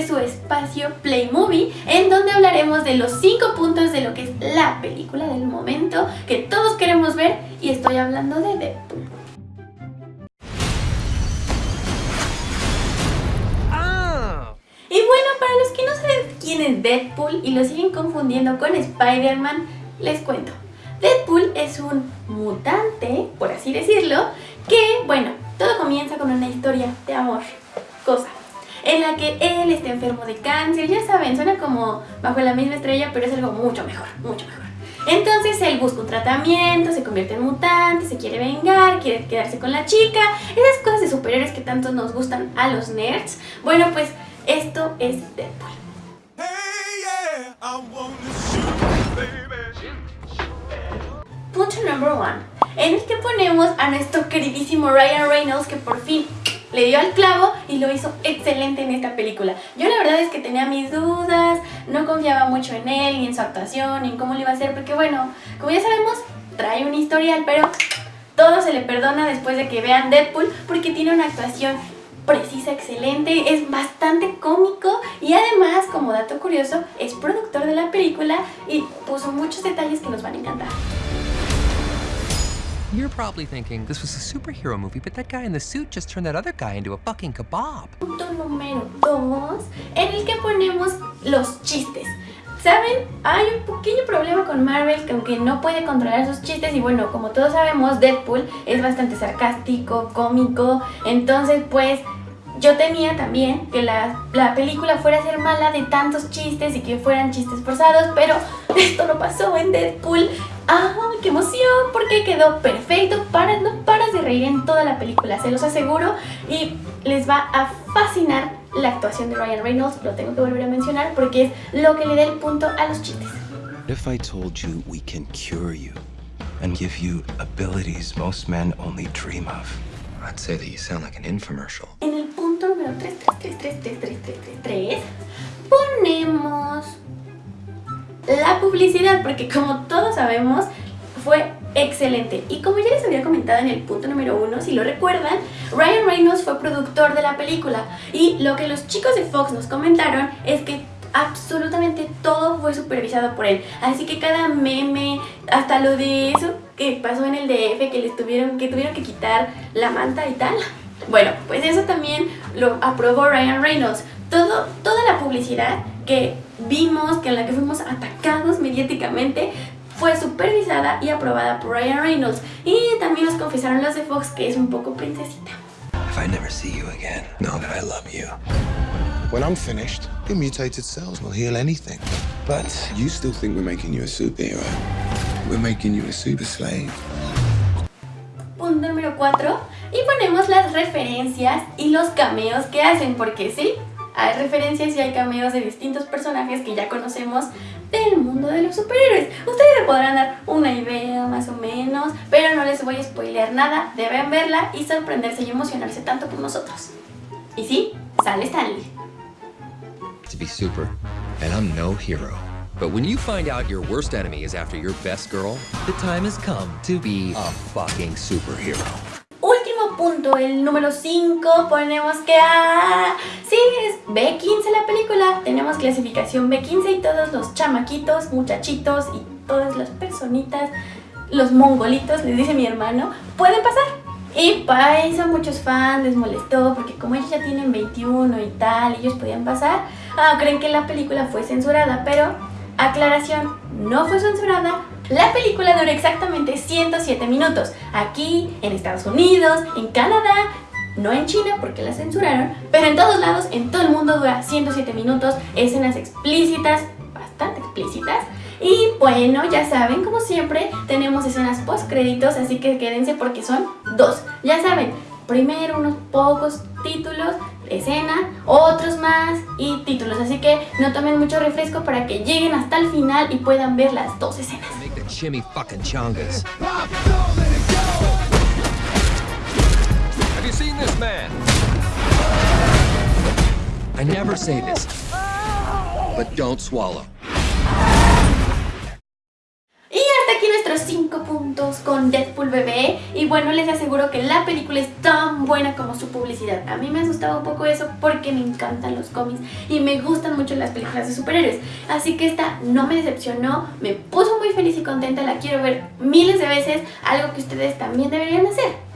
espacio Play Movie, en donde hablaremos de los 5 puntos de lo que es la película del momento que todos queremos ver y estoy hablando de Deadpool. Ah. Y bueno, para los que no saben quién es Deadpool y lo siguen confundiendo con Spider-Man, les cuento. Deadpool es un mutante, por así decirlo, que, bueno, todo comienza con una historia de amor, cosa, en la que él está enfermo de cáncer, ya saben, suena como bajo la misma estrella, pero es algo mucho mejor, mucho mejor. Entonces él busca un tratamiento, se convierte en mutante, se quiere vengar, quiere quedarse con la chica, esas cosas de superhéroes que tanto nos gustan a los nerds. Bueno, pues esto es Deadpool. Hey, yeah, shoot. Punto number one, en el que ponemos a nuestro queridísimo Ryan Reynolds que por fin le dio al clavo y lo hizo excelente en esta película. Yo la verdad es que tenía mis dudas, no confiaba mucho en él, ni en su actuación, ni en cómo lo iba a hacer, porque bueno, como ya sabemos, trae un historial, pero todo se le perdona después de que vean Deadpool porque tiene una actuación precisa, excelente, es bastante cómico y además, como dato curioso, es productor de la película y puso muchos detalles que nos van a encantar. You're probably thinking this was a superhero movie, but that guy in the suit just turned that other guy into a fucking kebab. Punto número 2, en el que ponemos los chistes. ¿Saben? Hay un pequeño problema con Marvel que aunque no puede controlar sus chistes y bueno, como todos sabemos, Deadpool es bastante sarcástico, cómico, entonces pues yo temía también que la, la, película fuera a ser mala de tantos chistes y que fueran chistes forzados, pero esto no pasó en Deadpool. ¡Ah, qué emoción! Porque quedó perfecto, para, no paras de reír en toda la película, se los aseguro, y les va a fascinar la actuación de Ryan Reynolds, lo tengo que volver a mencionar porque es lo que le da el punto a los chistes. If I told you we can cure you and give you abilities most men only dream of? I'd say that you sound like an infomercial. En el punto número 3, 3, 3, 3, 3, 3, 3, 3, ponemos la publicidad, porque como todos sabemos, fue excelente. Y como ya les había comentado en el punto número 1, si lo recuerdan, Ryan Reynolds fue productor de la película. Y lo que los chicos de Fox nos comentaron es que absolutamente todo fue supervisado por él. Así que cada meme, hasta lo de eso que pasó en el DF, que les tuvieron que, tuvieron que quitar la manta y tal. Bueno, pues eso también lo aprobó Ryan Reynolds. Todo, toda la publicidad que vimos, que en la que fuimos atacados mediáticamente, fue supervisada y aprobada por Ryan Reynolds. Y también nos confesaron los de Fox que es un poco princesita. If I never see you again, know that I love you. When I'm finished, your mutated cells will heal anything. But you still think we're making you a superhero. We're making you a super slave. Punto número 4. Y ponemos las referencias y los cameos que hacen, porque sí, hay referencias y hay cameos de distintos personajes que ya conocemos del mundo de los superhéroes. Ustedes se podrán dar una idea más o menos, pero no les voy a spoilear nada. Deben verla y sorprenderse y emocionarse tanto por nosotros. Y sí, sale Stanley. To be super, and I'm no hero. But when you find out your worst enemy is after your best girl, the time has come to be a fucking superhero. Punto, el número 5, ponemos que ah, sí, es B15 la película, tenemos clasificación B15 y todos los chamaquitos, muchachitos y todas las personitas, los mongolitos, les dice mi hermano, pueden pasar. Y para eso muchos fans les molestó porque como ellos ya tienen 21 y tal, ellos podían pasar, ah, creen que la película fue censurada, pero aclaración, no fue censurada, la película dura exactamente 107 minutos. Aquí, en Estados Unidos, en Canadá, no en China porque la censuraron, pero en todos lados, en todo el mundo dura 107 minutos, escenas explícitas, bastante explícitas. Y bueno, ya saben, como siempre, tenemos escenas post créditos, así que quédense porque son dos. Ya saben, primero unos pocos títulos, escena, otros más y títulos. Así que no tomen mucho refresco para que lleguen hasta el final y puedan ver las dos escenas. I never say this, but don't swallow. Otros 5 puntos con Deadpool bebé y bueno, les aseguro que la película es tan buena como su publicidad. A mí me asustaba un poco eso porque me encantan los cómics y me gustan mucho las películas de superhéroes. Así que esta no me decepcionó, me puso muy feliz y contenta, la quiero ver miles de veces, algo que ustedes también deberían hacer.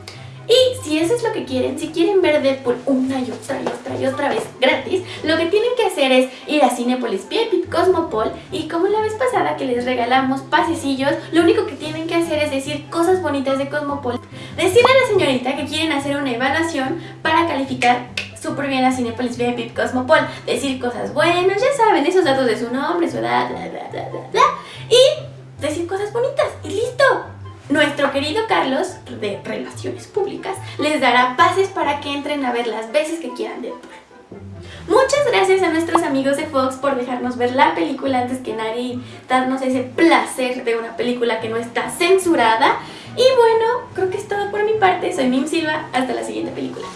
Y si eso es lo que quieren, si quieren ver Deadpool una y otra y otra y otra vez gratis, lo que tienen que hacer es Cinepolis VIP Cosmopol y como la vez pasada que les regalamos pasecillos, lo único que tienen que hacer es decir cosas bonitas de Cosmopol. Decirle a la señorita que quieren hacer una evaluación para calificar súper bien a Cinepolis VIP Cosmopol. Decir cosas buenas, ya saben, esos datos de su nombre, su edad, bla, bla, bla, bla. Y decir cosas bonitas y listo. Nuestro querido Carlos, de Relaciones Públicas, les dará pases para que entren a ver las veces que quieran Deadpool. Muchas gracias a nuestros amigos de Fox por dejarnos ver la película antes que nadie y darnos ese placer de una película que no está censurada. Y bueno, creo que es todo por mi parte. Soy Mim Silva. Hasta la siguiente película.